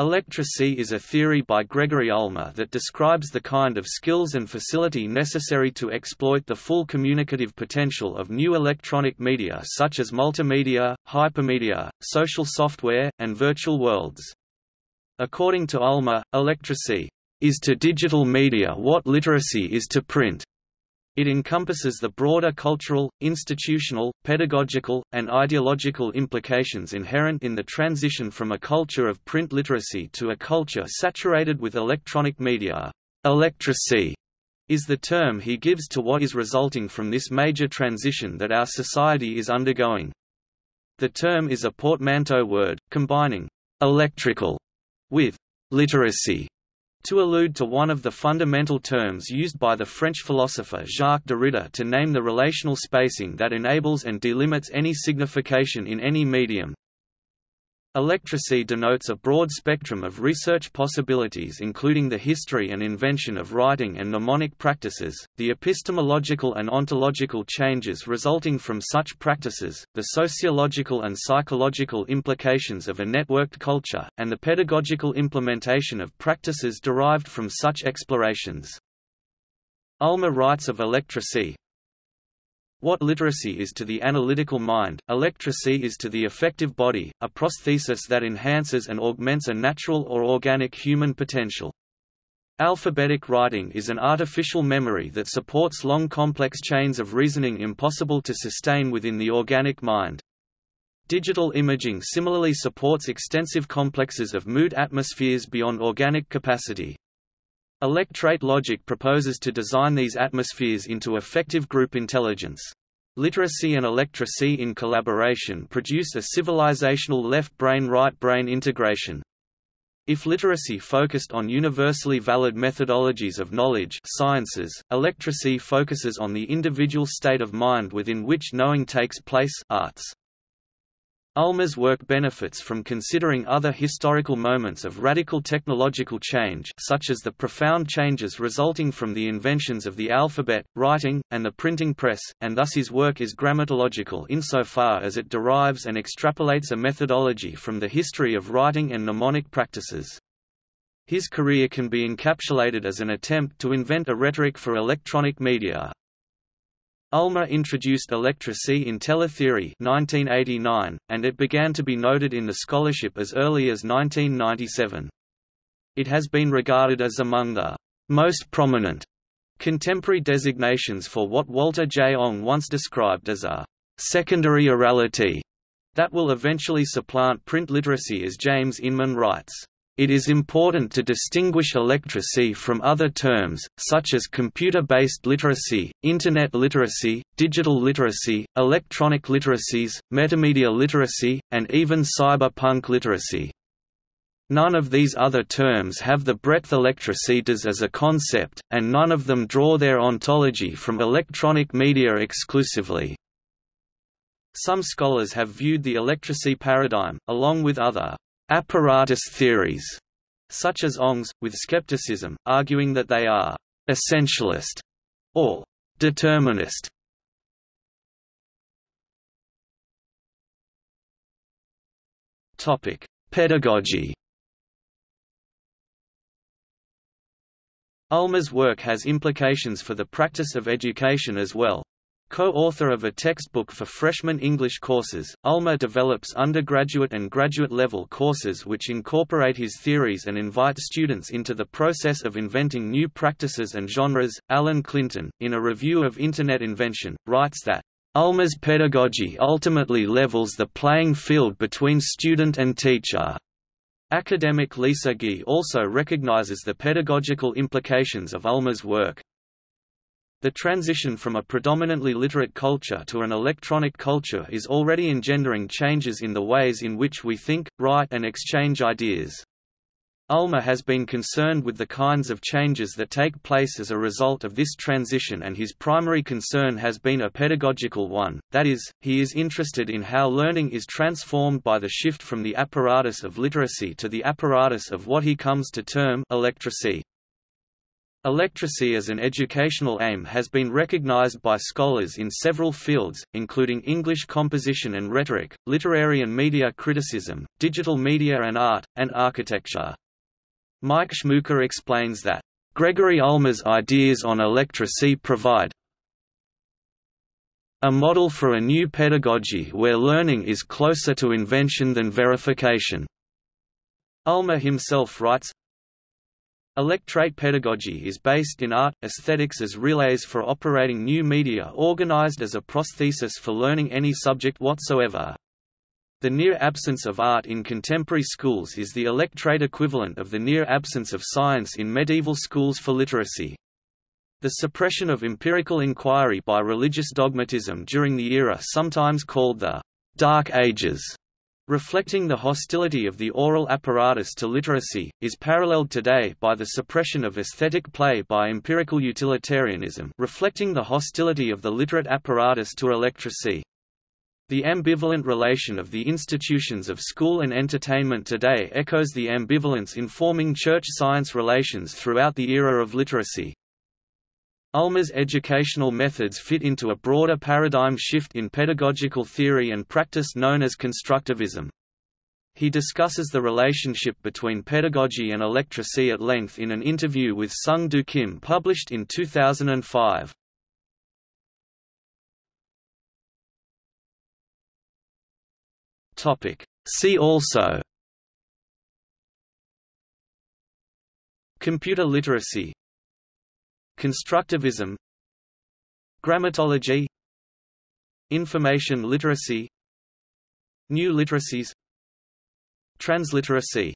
Electracy is a theory by Gregory Ulmer that describes the kind of skills and facility necessary to exploit the full communicative potential of new electronic media such as multimedia, hypermedia, social software, and virtual worlds. According to Ulmer, electracy is to digital media what literacy is to print. It encompasses the broader cultural, institutional, pedagogical, and ideological implications inherent in the transition from a culture of print literacy to a culture saturated with electronic media. Electracy is the term he gives to what is resulting from this major transition that our society is undergoing. The term is a portmanteau word, combining electrical with literacy to allude to one of the fundamental terms used by the French philosopher Jacques Derrida to name the relational spacing that enables and delimits any signification in any medium. Electracy denotes a broad spectrum of research possibilities including the history and invention of writing and mnemonic practices, the epistemological and ontological changes resulting from such practices, the sociological and psychological implications of a networked culture, and the pedagogical implementation of practices derived from such explorations. Ulmer writes of electracy, what literacy is to the analytical mind, electracy is to the affective body, a prosthesis that enhances and augments a natural or organic human potential. Alphabetic writing is an artificial memory that supports long complex chains of reasoning impossible to sustain within the organic mind. Digital imaging similarly supports extensive complexes of mood atmospheres beyond organic capacity. Electrate logic proposes to design these atmospheres into effective group intelligence. Literacy and electracy in collaboration produce a civilizational left brain-right brain integration. If literacy focused on universally valid methodologies of knowledge sciences, electracy focuses on the individual state of mind within which knowing takes place arts. Ulmer's work benefits from considering other historical moments of radical technological change such as the profound changes resulting from the inventions of the alphabet, writing, and the printing press, and thus his work is grammatological insofar as it derives and extrapolates a methodology from the history of writing and mnemonic practices. His career can be encapsulated as an attempt to invent a rhetoric for electronic media, Ulmer introduced electracy in teletheory 1989, and it began to be noted in the scholarship as early as 1997. It has been regarded as among the most prominent contemporary designations for what Walter J. Ong once described as a secondary orality that will eventually supplant print literacy as James Inman writes. It is important to distinguish electracy from other terms, such as computer-based literacy, Internet literacy, digital literacy, electronic literacies, metamedia literacy, and even cyberpunk literacy. None of these other terms have the breadth electracy does as a concept, and none of them draw their ontology from electronic media exclusively. Some scholars have viewed the electracy paradigm, along with other apparatus theories, such as Ong's, with skepticism, arguing that they are essentialist or determinist. Topic: Pedagogy. Ulmer's work has implications for the practice of education as well. Co-author of a textbook for freshman English courses, Ulmer develops undergraduate and graduate-level courses which incorporate his theories and invite students into the process of inventing new practices and genres. Alan Clinton, in a review of Internet invention, writes that Ulmer's pedagogy ultimately levels the playing field between student and teacher. Academic Lisa Gye also recognizes the pedagogical implications of Ulmer's work, the transition from a predominantly literate culture to an electronic culture is already engendering changes in the ways in which we think, write and exchange ideas. Ulmer has been concerned with the kinds of changes that take place as a result of this transition and his primary concern has been a pedagogical one, that is, he is interested in how learning is transformed by the shift from the apparatus of literacy to the apparatus of what he comes to term electracy. Electracy as an educational aim has been recognized by scholars in several fields, including English composition and rhetoric, literary and media criticism, digital media and art, and architecture. Mike Schmucker explains that, "...Gregory Ulmer's ideas on electracy provide a model for a new pedagogy where learning is closer to invention than verification." Ulmer himself writes, Electrate pedagogy is based in art, aesthetics as relays for operating new media organized as a prosthesis for learning any subject whatsoever. The near absence of art in contemporary schools is the electrate equivalent of the near absence of science in medieval schools for literacy. The suppression of empirical inquiry by religious dogmatism during the era sometimes called the Dark Ages reflecting the hostility of the oral apparatus to literacy, is paralleled today by the suppression of aesthetic play by empirical utilitarianism reflecting the hostility of the literate apparatus to electracy. The ambivalent relation of the institutions of school and entertainment today echoes the ambivalence informing church-science relations throughout the era of literacy. Ulmer's educational methods fit into a broader paradigm shift in pedagogical theory and practice known as constructivism. He discusses the relationship between pedagogy and electracy at length in an interview with Sung Du Kim published in 2005. See also Computer literacy Constructivism Grammatology Information literacy New literacies Transliteracy